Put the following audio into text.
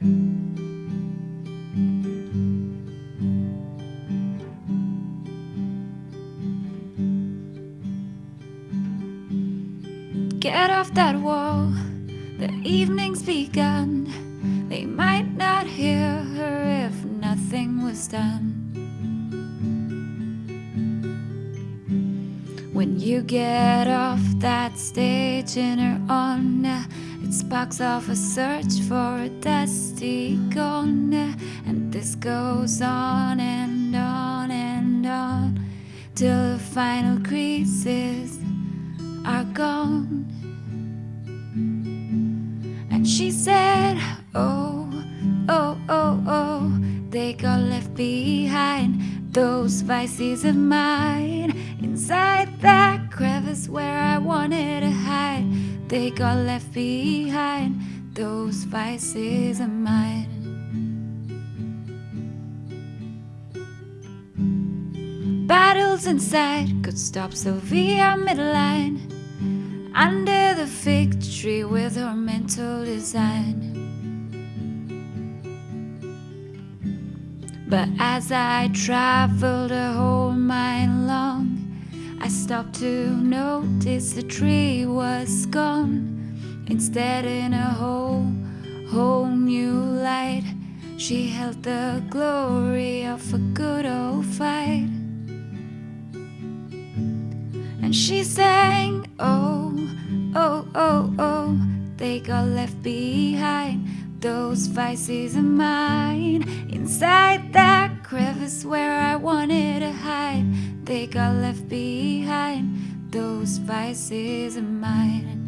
Get off that wall, the evening's begun. They might not hear her if nothing was done. When you get off that stage and are on it sparks off a search for a dusty corner, and this goes on and on and on till the final creases are gone. And she said, Oh, oh, oh, oh, they got left behind. Those vices of mine inside that crevice where I wanted. They got left behind. Those vices of mine. Battles inside could stop Sylvia midline under the fig tree with her mental design. But as I traveled a whole mile stopped to notice the tree was gone. Instead, in a whole, whole new light, she held the glory of a good old fight. And she sang, Oh, oh, oh, oh, they got left behind. Those vices of mine inside that crevice where I wanted to hide. They got left behind. Those vices of mine.